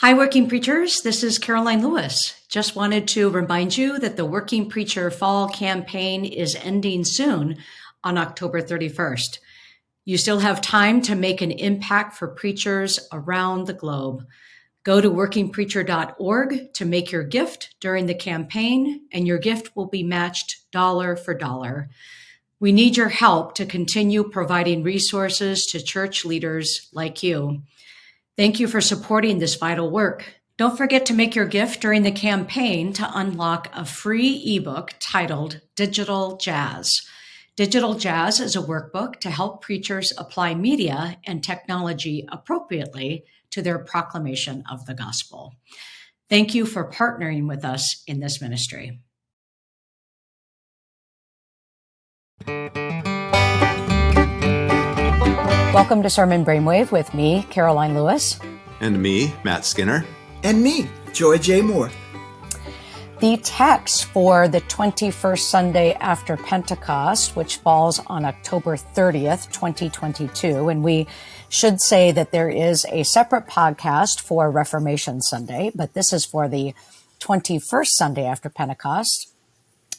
Hi, Working Preachers. This is Caroline Lewis. Just wanted to remind you that the Working Preacher Fall campaign is ending soon on October 31st. You still have time to make an impact for preachers around the globe. Go to workingpreacher.org to make your gift during the campaign, and your gift will be matched dollar for dollar. We need your help to continue providing resources to church leaders like you. Thank you for supporting this vital work. Don't forget to make your gift during the campaign to unlock a free ebook titled Digital Jazz. Digital Jazz is a workbook to help preachers apply media and technology appropriately to their proclamation of the gospel. Thank you for partnering with us in this ministry. Welcome to Sermon Brainwave with me, Caroline Lewis. And me, Matt Skinner. And me, Joy J. Moore. The text for the 21st Sunday after Pentecost, which falls on October 30th, 2022, and we should say that there is a separate podcast for Reformation Sunday, but this is for the 21st Sunday after Pentecost,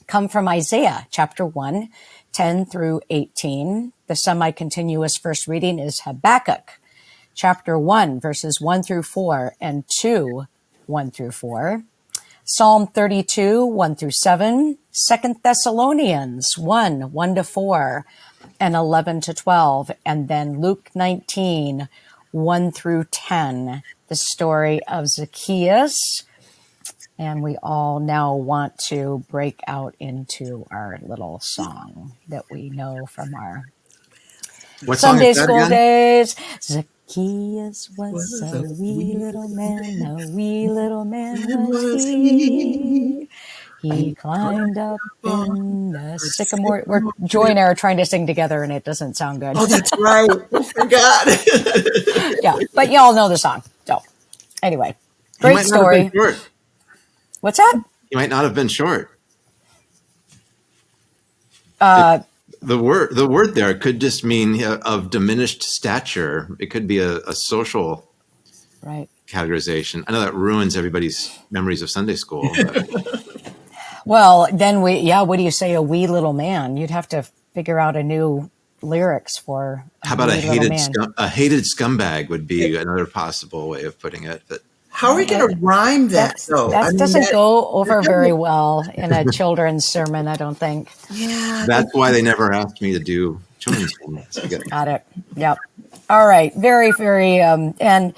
come from Isaiah chapter 1, 10 through 18. The semi continuous first reading is Habakkuk chapter 1, verses 1 through 4 and 2, 1 through 4. Psalm 32, 1 through 7, 2 Thessalonians 1, 1 to 4, and 11 to 12, and then Luke 19, 1 through 10, the story of Zacchaeus, and we all now want to break out into our little song that we know from our what Sunday school again? days. Zacchaeus was, was a, wee little man, a wee little man was he. He climbed up in the sycamore. We're Joy and I are trying to sing together, and it doesn't sound good. Oh, that's right. I forgot. yeah, but y'all know the song. So, anyway, great story. What's that? He might not have been short. Uh, the word the word there could just mean uh, of diminished stature. It could be a, a social right categorization. I know that ruins everybody's memories of Sunday school. well, then we yeah. What do you say? A wee little man. You'd have to figure out a new lyrics for. How about a hated scum, a hated scumbag would be another possible way of putting it. But how are we going to rhyme that That's, though? That I mean, doesn't that, go over very well in a children's sermon, I don't think. Yeah. That's why they never asked me to do children's sermons. Got it. Yep. All right. Very, very, um, and,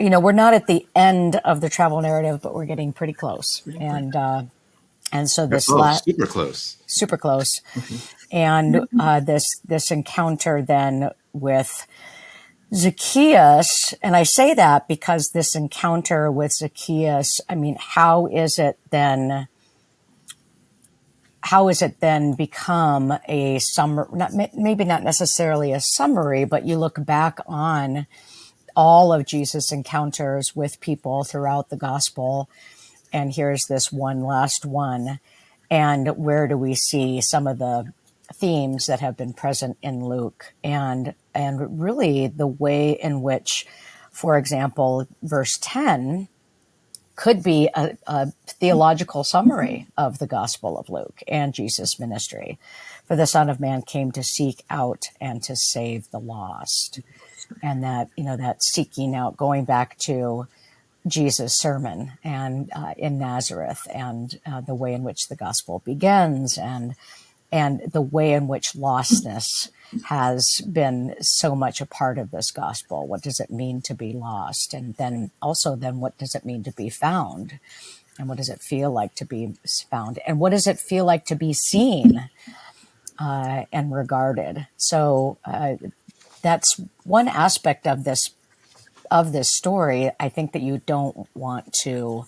you know, we're not at the end of the travel narrative, but we're getting pretty close. And, uh, and so this last super close, super close, mm-hmm. and uh, this this encounter then with Zacchaeus, and I say that because this encounter with Zacchaeus, I mean, how is it then? How is it then become a summary? Not maybe not necessarily a summary, but you look back on all of Jesus' encounters with people throughout the gospel, and here's this one last one. And where do we see some of the themes that have been present in Luke and and really the way in which, for example, verse 10 could be a, a theological summary of the Gospel of Luke and Jesus' ministry. For the Son of Man came to seek out and to save the lost. And that, you know, that seeking out, going back to Jesus' sermon and uh, in Nazareth and uh, the way in which the gospel begins and and the way in which lostness has been so much a part of this gospel. What does it mean to be lost? And then also then what does it mean to be found? And what does it feel like to be found? And what does it feel like to be seen uh, and regarded? So uh, that's one aspect of this of this story. I think that you don't want to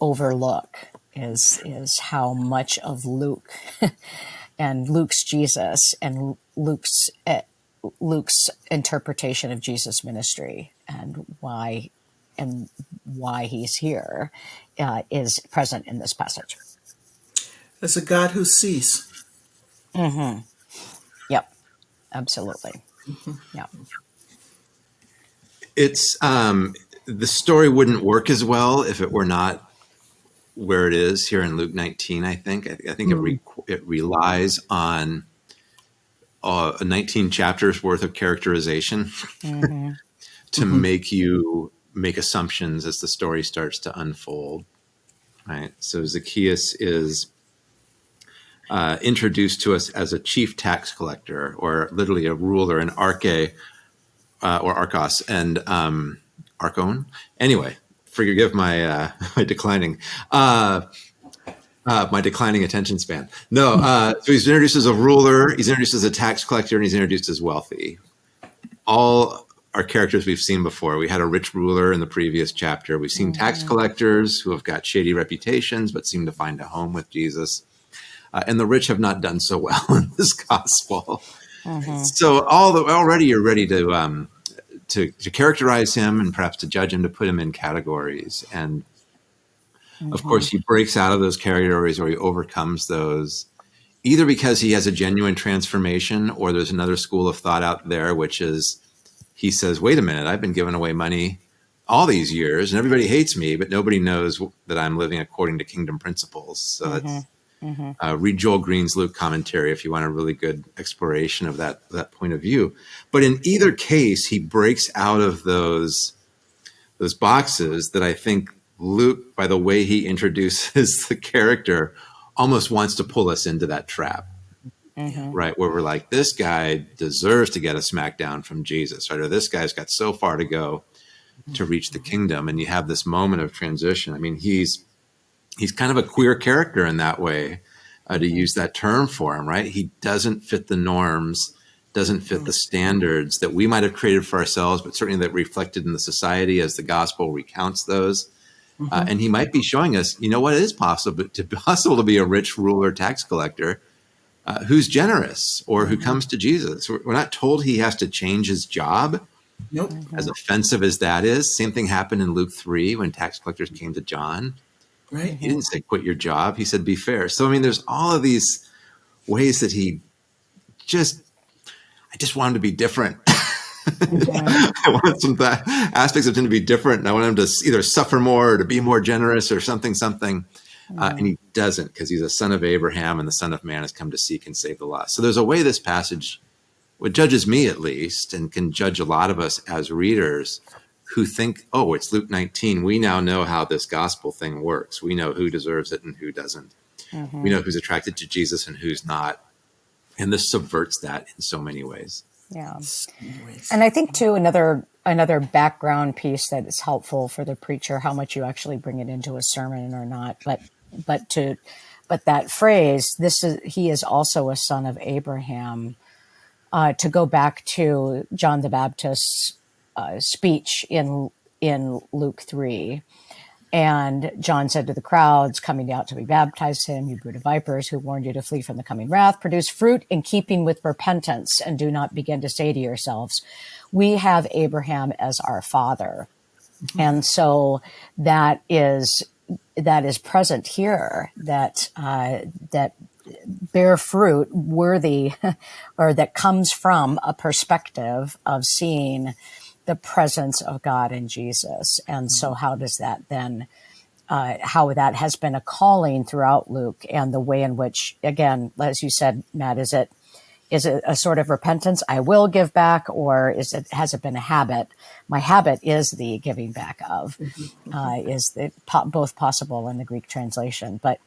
overlook is is how much of Luke and Luke's Jesus and Luke's uh, Luke's interpretation of Jesus' ministry and why and why he's here uh, is present in this passage. As a God who sees. Mm-hmm. Yep. Absolutely. Mm-hmm. Yep. It's um, the story wouldn't work as well if it were not where it is here in Luke 19. I think I, I think it re, it relies on uh, 19 chapters worth of characterization Mhm. to Mhm. make you make assumptions as the story starts to unfold. Right. So Zacchaeus is uh, introduced to us as a chief tax collector, or literally a ruler, an arche uh, or archos, and um, archon. Anyway, forgive my uh, my declining. Uh, uh, my declining attention span. No, uh, so he's introduced as a ruler, he's introduced as a tax collector, and he's introduced as wealthy. All are characters we've seen before. We had a rich ruler in the previous chapter. We've seen tax collectors who have got shady reputations but seem to find a home with Jesus. Uh, and the rich have not done so well in this gospel. Mhm. So all the, already you're ready to, um, to to characterize him and perhaps to judge him, to put him in categories. And of mm-hmm. course, he breaks out of those categories or he overcomes those, either because he has a genuine transformation or there's another school of thought out there, which is he says, wait a minute, I've been giving away money all these years and everybody hates me, but nobody knows that I'm living according to kingdom principles. So mm-hmm. That's Mhm. uh, read Joel Green's Luke commentary if you want a really good exploration of that that point of view. But in either case, he breaks out of those those boxes that I think Luke, by the way he introduces the character, almost wants to pull us into that trap, Mhm. right? Where we're like, this guy deserves to get a smackdown from Jesus, right? Or this guy's got so far to go to reach the kingdom, and you have this moment of transition. I mean, he's he's kind of a queer character in that way, uh, to use that term for him, right? He doesn't fit the norms, doesn't fit the standards that we might have created for ourselves, but certainly that reflected in the society as the gospel recounts those. Uh, and he might be showing us, you know, what it is possible to possible to be a rich ruler tax collector uh, who's generous or who comes to Jesus. We're, not told he has to change his job, Nope. as offensive as that is. Same thing happened in Luke three when tax collectors came to John. Right. He didn't say quit your job. He said be fair. So I mean, there's all of these ways that he just. I just want him to be different. I want some aspects of him to be different, and I want him to either suffer more or to be more generous or something, something. Uh, and he doesn't because he's a son of Abraham, and the Son of Man has come to seek and save the lost. So there's a way this passage, what judges me at least, and can judge a lot of us as readers, who think, "Oh, it's Luke 19. We now know how this gospel thing works. We know who deserves it and who doesn't. We know who's attracted to Jesus and who's not." And this subverts that in so many ways. Yeah. And I think too another another background piece that is helpful for the preacher, how much you actually bring it into a sermon or not, but but to but that phrase, this is he is also a son of Abraham. Uh, to go back to John the Baptist's uh, speech in in Luke three, and John said to the crowds coming out to be baptized him, You brood of vipers, who warned you to flee from the coming wrath, produce fruit in keeping with repentance, and do not begin to say to yourselves, We have Abraham as our father. And so that is that is present here that uh, that bear fruit worthy or that comes from a perspective of seeing the presence of God in Jesus. And so how does that then uh, how that has been a calling throughout Luke and the way in which, again, as you said, Matt, is it is it a sort of repentance? I will give back, or is it has it been a habit? My habit is the giving back of, uh, is it po- both possible in the Greek translation, but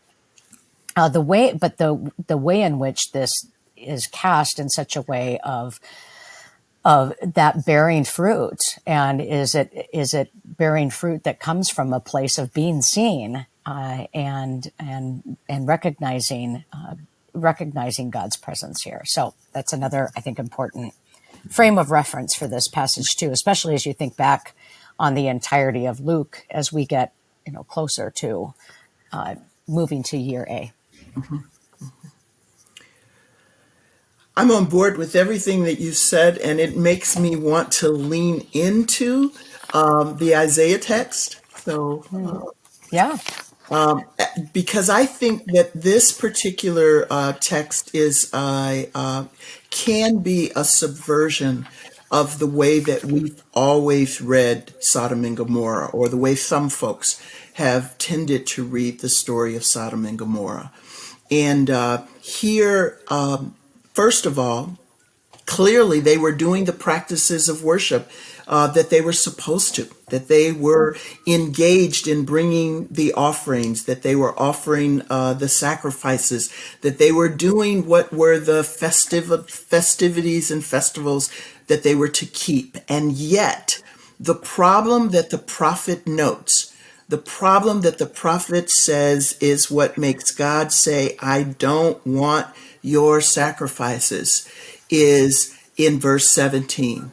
uh, the way, but the the way in which this is cast in such a way of of that bearing fruit? And is it is it bearing fruit that comes from a place of being seen uh, and and and recognizing uh, recognizing God's presence here? So that's another I think important frame of reference for this passage too especially as you think back on the entirety of Luke as we get you know closer to uh, moving to year A I'm on board with everything that you said, and it makes me want to lean into um, the Isaiah text. So, uh, yeah because I think that this particular uh, text is uh, uh, can be a subversion of the way that we've always read Sodom and Gomorrah, or the way some folks have tended to read the story of Sodom and Gomorrah. And uh, here, um, first of all, clearly they were doing the practices of worship uh, that they were supposed to, that they were engaged in bringing the offerings, that they were offering uh, the sacrifices, that they were doing what were the festiv- festivities and festivals that they were to keep. And yet, the problem that the prophet notes, the problem that the prophet says is what makes God say, I don't want your sacrifices, is in verse 17.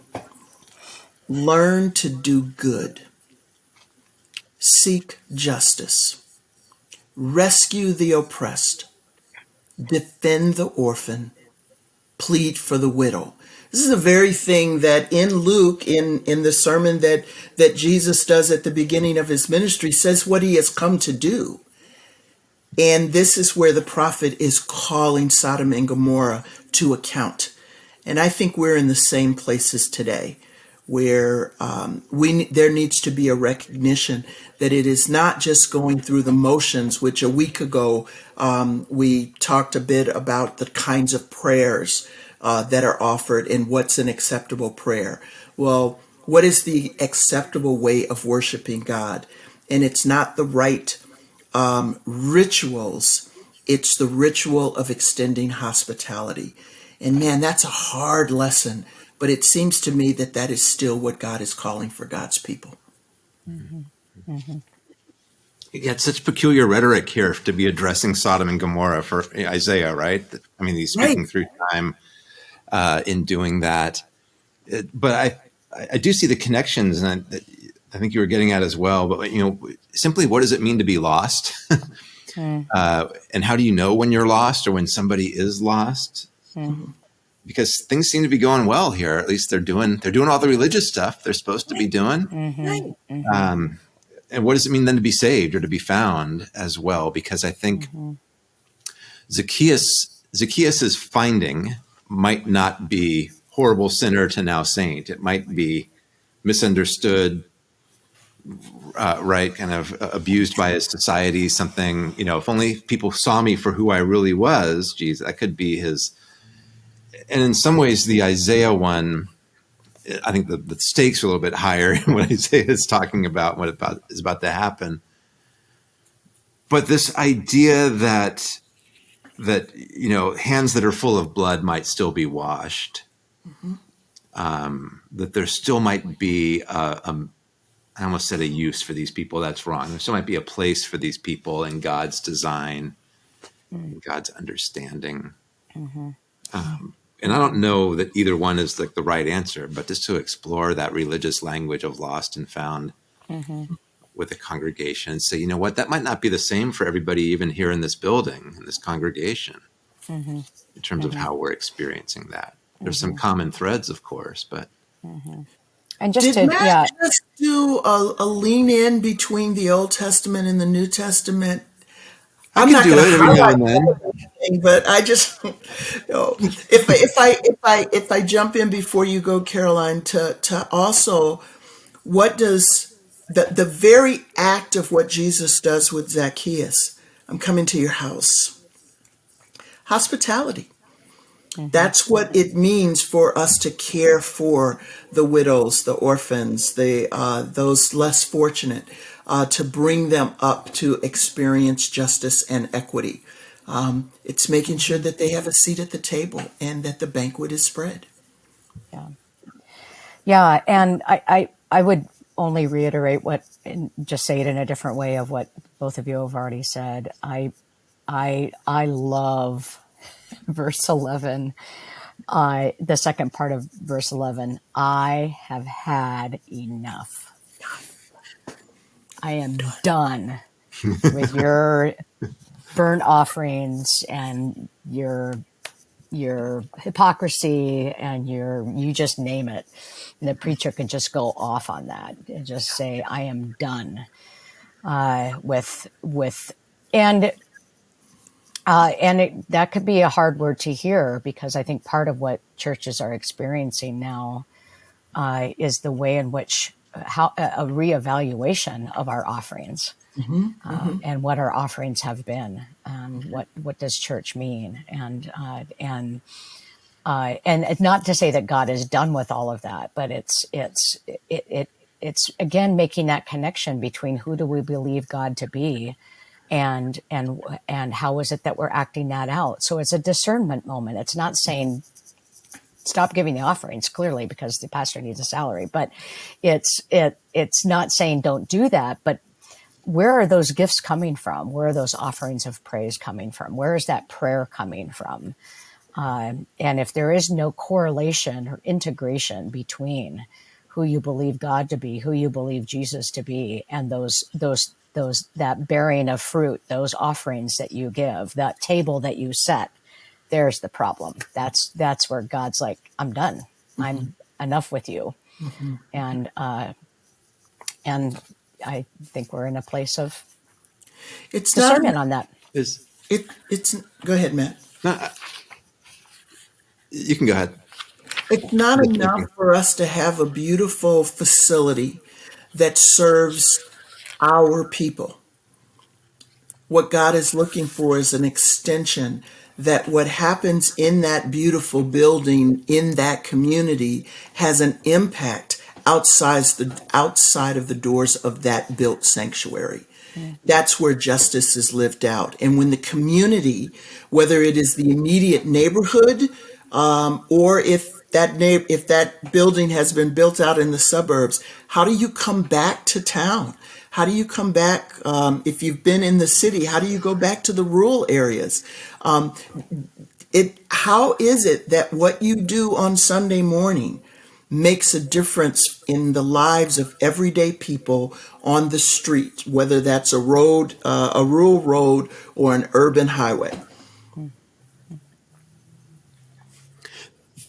Learn to do good, seek justice, rescue the oppressed, defend the orphan, plead for the widow. This is the very thing that in Luke, in, in the sermon that, that Jesus does at the beginning of his ministry, says what he has come to do. And this is where the prophet is calling Sodom and Gomorrah to account. And I think we're in the same places today where um, we there needs to be a recognition that it is not just going through the motions. Which a week ago um, we talked a bit about the kinds of prayers uh, that are offered and what's an acceptable prayer. Well, what is the acceptable way of worshiping God? And it's not the right um, rituals. It's the ritual of extending hospitality. And man, that's a hard lesson but it seems to me that that is still what God is calling for God's people. Mm-hmm. Mm-hmm. Yeah, it's such peculiar rhetoric here to be addressing Sodom and Gomorrah for Isaiah, right? I mean, he's speaking right. through time uh, in doing that. It, but I, I do see the connections, and I, I, think you were getting at as well. But you know, simply, what does it mean to be lost? mm. uh, and how do you know when you're lost or when somebody is lost? Mm because things seem to be going well here. At least they're doing they're doing all the religious stuff they're supposed to be doing. Mm-hmm. Mm-hmm. Um, and what does it mean then to be saved or to be found as well? Because I think mm-hmm. Zacchaeus Zacchaeus's finding might not be horrible sinner to now saint. It might be misunderstood, uh, right? Kind of abused by his society. Something you know. If only people saw me for who I really was. Geez, that could be his and in some ways, the Isaiah one, I think the, the stakes are a little bit higher in what Isaiah is talking about, what about, is about to happen. But this idea that that you know hands that are full of blood might still be washed, mm-hmm. um, that there still might be a, a, I almost said a use for these people. That's wrong. There still might be a place for these people in God's design, mm-hmm. God's understanding. Mm-hmm. Um, and I don't know that either one is like the right answer, but just to explore that religious language of lost and found mm-hmm. With a congregation and say, you know what, that might not be the same for everybody, even here in this building, in this congregation, mm-hmm. in terms mm-hmm. of how we're experiencing that. There's some mm-hmm. common threads, of course, but. Mm-hmm. And just Did to, Matt yeah. just do a, a lean in between the Old Testament and the New Testament I'm not going to highlight anything, but I just, you know, if if I if I if I jump in before you go, Caroline, to to also, what does the the very act of what Jesus does with Zacchaeus? I'm coming to your house. Hospitality. Mm-hmm. That's what it means for us to care for the widows, the orphans, the uh, those less fortunate uh, to bring them up to experience justice and equity. Um, it's making sure that they have a seat at the table and that the banquet is spread. Yeah, yeah, and I, I, I would only reiterate what, and just say it in a different way of what both of you have already said. I, I, I love verse eleven. I the second part of verse eleven. I have had enough I am done with your burnt offerings and your your hypocrisy and your you just name it. And the preacher can just go off on that and just say, I am done uh, with with and uh, and it, that could be a hard word to hear because I think part of what churches are experiencing now uh, is the way in which uh, how a reevaluation of our offerings mm-hmm, uh, mm-hmm. and what our offerings have been. Um, what what does church mean? And uh, and uh, and not to say that God is done with all of that, but it's it's it, it it's again making that connection between who do we believe God to be and and and how is it that we're acting that out so it's a discernment moment it's not saying stop giving the offerings clearly because the pastor needs a salary but it's it it's not saying don't do that but where are those gifts coming from where are those offerings of praise coming from where is that prayer coming from um, and if there is no correlation or integration between who you believe God to be, who you believe Jesus to be, and those those those that bearing of fruit, those offerings that you give, that table that you set, there's the problem. That's that's where God's like, I'm done. Mm-hmm. I'm enough with you. Mm-hmm. And uh, and I think we're in a place of it's discernment not, on that. Is it? It's go ahead, Matt. No, you can go ahead. It's not enough for us to have a beautiful facility that serves our people. What God is looking for is an extension that what happens in that beautiful building in that community has an impact outside the outside of the doors of that built sanctuary. That's where justice is lived out. And when the community, whether it is the immediate neighborhood um, or if that if that building has been built out in the suburbs, how do you come back to town? How do you come back um, if you've been in the city? How do you go back to the rural areas? Um, it how is it that what you do on Sunday morning makes a difference in the lives of everyday people on the street, whether that's a road, uh, a rural road, or an urban highway?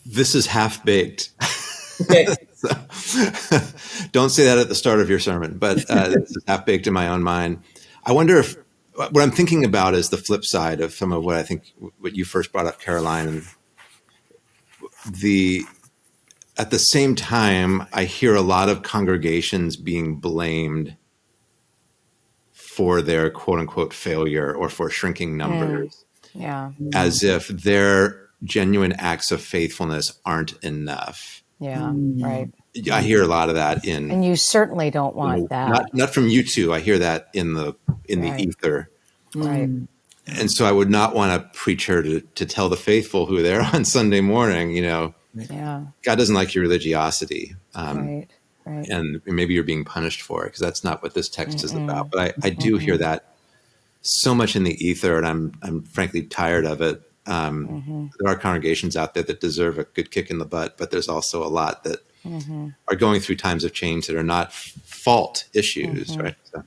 This is half baked. Okay. so, don't say that at the start of your sermon, but uh, this is half baked in my own mind. I wonder if what I'm thinking about is the flip side of some of what I think what you first brought up, Caroline, and the at the same time, I hear a lot of congregations being blamed for their quote unquote failure or for shrinking numbers. Mm, yeah. As if their genuine acts of faithfulness aren't enough. Yeah, mm. right. I hear a lot of that in, and you certainly don't want you know, that. Not, not from you two. I hear that in the in right. the ether. Right. And so I would not want a preacher to to tell the faithful who they're there on Sunday morning, you know, yeah, God doesn't like your religiosity. Um, right. Right. And maybe you're being punished for it because that's not what this text Mm-mm. is about. But I, I do Mm-mm. hear that so much in the ether, and I'm I'm frankly tired of it. Um, mm-hmm. There are congregations out there that deserve a good kick in the butt, but there's also a lot that mm-hmm. are going through times of change that are not fault issues, mm-hmm. right? So,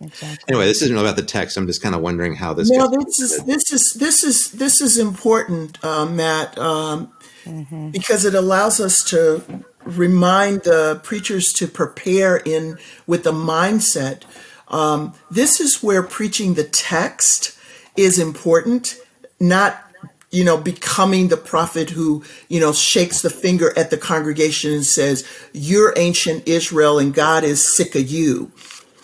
exactly. Anyway, this isn't about the text. I'm just kind of wondering how this. No, this is this is this is this is important, uh, Matt, um, mm-hmm. because it allows us to remind the preachers to prepare in with the mindset. Um, this is where preaching the text is important, not you know, becoming the prophet who, you know, shakes the finger at the congregation and says, You're ancient Israel and God is sick of you.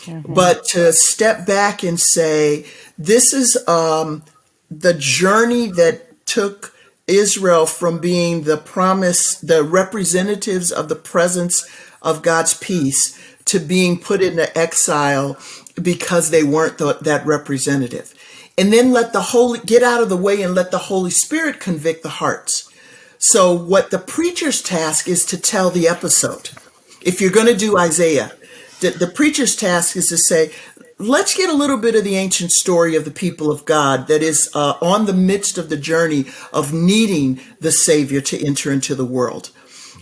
Mm-hmm. But to step back and say, This is um, the journey that took Israel from being the promise, the representatives of the presence of God's peace, to being put into exile because they weren't the, that representative and then let the Holy get out of the way and let the Holy Spirit convict the hearts. So, what the preacher's task is to tell the episode. If you're going to do Isaiah, the, the preacher's task is to say, let's get a little bit of the ancient story of the people of God that is uh, on the midst of the journey of needing the Savior to enter into the world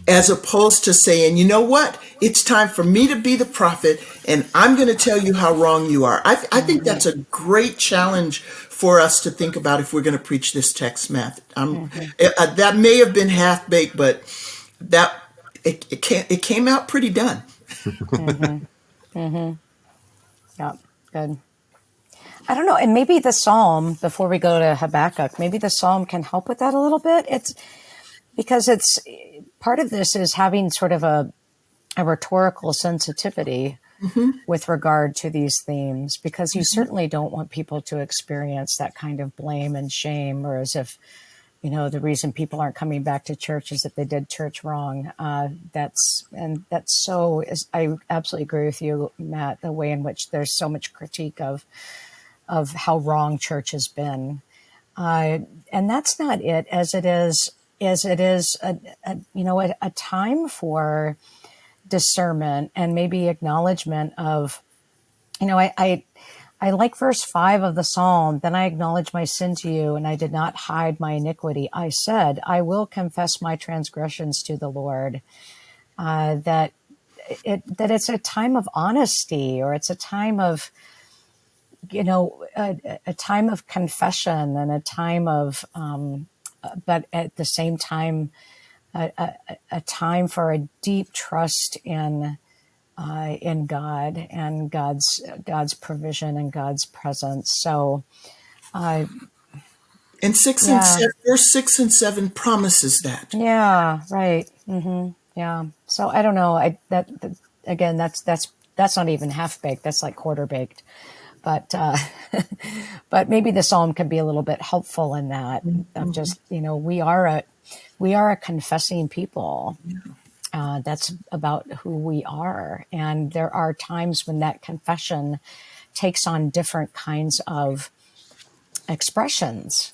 as opposed to saying, you know what, it's time for me to be the prophet and I'm going to tell you how wrong you are. I, I think that's a great challenge for us to think about if we're going to preach this text, Matt. Um, mm-hmm. uh, that may have been half baked, but that it, it, came, it came out pretty done. mm-hmm. Mm-hmm. Yeah, good. I don't know. And maybe the psalm, before we go to Habakkuk, maybe the psalm can help with that a little bit. It's because it's part of this is having sort of a, a rhetorical sensitivity mm-hmm. with regard to these themes because you mm-hmm. certainly don't want people to experience that kind of blame and shame or as if you know the reason people aren't coming back to church is that they did church wrong. Uh, that's and that's so is, i absolutely agree with you matt the way in which there's so much critique of of how wrong church has been. Uh, and that's not it as it is as it is a, a you know a, a time for discernment and maybe acknowledgement of you know I, I I like verse five of the psalm. Then I acknowledged my sin to you, and I did not hide my iniquity. I said, I will confess my transgressions to the Lord. Uh, that it that it's a time of honesty, or it's a time of you know a, a time of confession and a time of, um, but at the same time, a, a, a time for a deep trust in uh, in God and God's God's provision and God's presence. So, uh, And six and seven, verse six and seven promises that. yeah, right, hmm yeah. So I don't know. I that, that again, that's that's that's not even half baked. That's like quarter baked. But uh, but maybe the psalm can be a little bit helpful in that I'm just you know we are a we are a confessing people Uh, that's about who we are. And there are times when that confession takes on different kinds of expressions.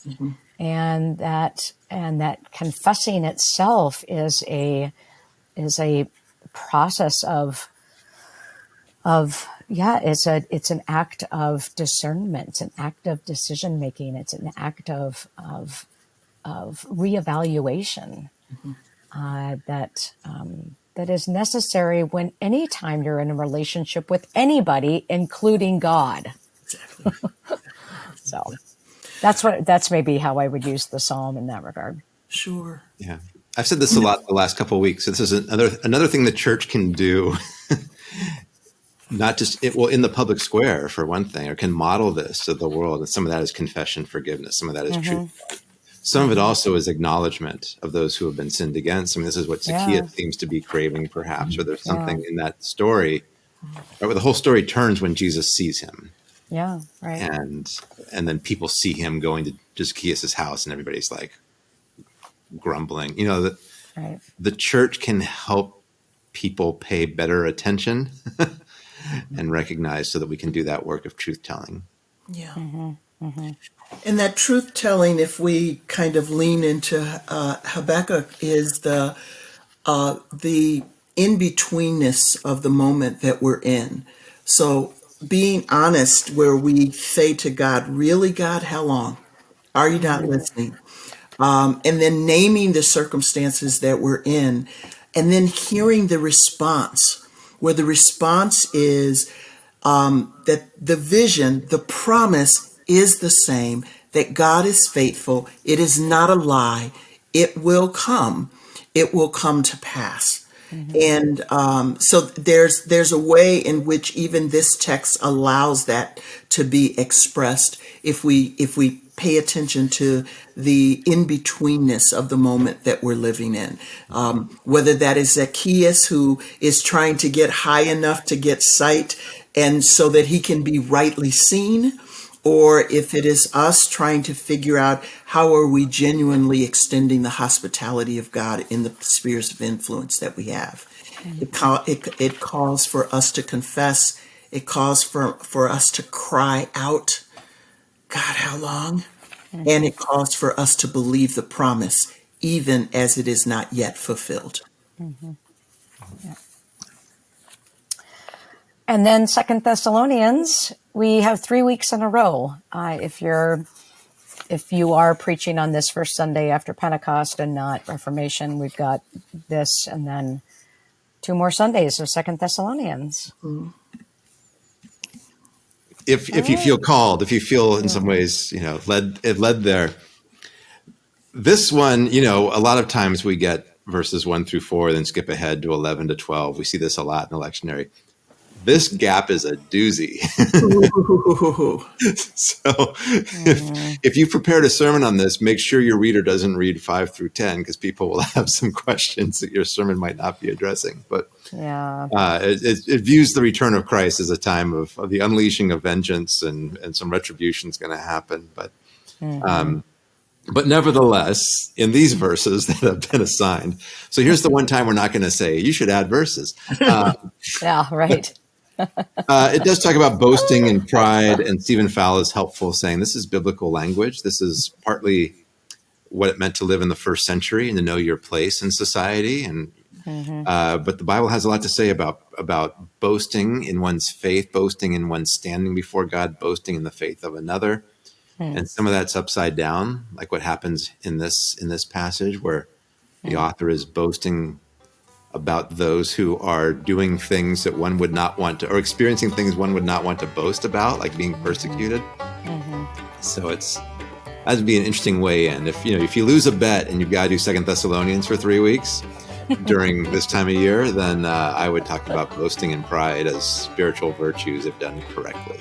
And that and that confessing itself is a is a process of of yeah, it's a it's an act of discernment, it's an act of decision making, it's an act of of of reevaluation uh, that um, that is necessary when anytime you're in a relationship with anybody, including God. Exactly. So that's what that's maybe how I would use the psalm in that regard. Sure. Yeah. I've said this a lot the last couple of weeks. This is another another thing the church can do, not just it, well in the public square for one thing, or can model this to the world. And some of that is confession, forgiveness. Some of that is hmm truth. Some of it also is acknowledgement of those who have been sinned against. I mean, this is what Yeah, Zacchaeus seems to be craving, perhaps, or there's yeah, something in that story. Right, where the whole story turns when Jesus sees him, yeah, right, and and then people see him going to Zacchaeus' house, and everybody's like grumbling. You know, the, right. the church can help people pay better attention and recognize so that we can do that work of truth telling. Yeah. hmm hmm And that truth telling, if we kind of lean into uh, Habakkuk, is the uh, the in betweenness of the moment that we're in. So being honest, where we say to God, "Really, God, how long are you not hmm listening?" Um, and then naming the circumstances that we're in, and then hearing the response, where the response is um, that the vision, the promise is the same, that God is faithful. It is not a lie. It will come. It will come to pass. hmm And um, so there's there's a way in which even this text allows that to be expressed if we if we pay attention to the in betweenness of the moment that we're living in. Um, whether that is Zacchaeus who is trying to get high enough to get sight and so that he can be rightly seen, or if it is us trying to figure out how are we genuinely extending the hospitality of God in the spheres of influence that we have. It, call, it, it calls for us to confess. It calls for, for us to cry out, God, how long? And it calls for us to believe the promise, even as it is not yet fulfilled. hmm Yeah. And then Second Thessalonians, we have three weeks in a row. Uh, if you're if you are preaching on this first Sunday after Pentecost and not Reformation, we've got this and then two more Sundays of Second Thessalonians. Mm. If if you feel called, if you feel in some ways, you know, led it led there. This one, you know, a lot of times we get verses one through four, then skip ahead to eleven to twelve. We see this a lot in the lectionary. This gap is a doozy. So if, if you prepared a sermon on this, make sure your reader doesn't read five through 10 because people will have some questions that your sermon might not be addressing. But Yeah. uh, it, it, it views the return of Christ as a time of, of the unleashing of vengeance and, and some retribution is going to happen. But um, but nevertheless, in these verses that have been assigned, so here's the one time we're not going to say you should add verses. Uh, Yeah, right. Uh, it does talk about boasting and pride, and Stephen Fowl is helpful, saying this is biblical language. This is partly what it meant to live in the first century and to know your place in society. And uh, but the Bible has a lot to say about about boasting in one's faith, boasting in one's standing before God, boasting in the faith of another. And some of that's upside down, like what happens in this in this passage, where the author is boasting about those who are doing things that one would not want to, or experiencing things one would not want to boast about, like being persecuted. So it's that'd be an interesting way in. If you know, if you lose a bet and you've got to do Second Thessalonians for three weeks during this time of year, then uh, I would talk about boasting and pride as spiritual virtues if done correctly.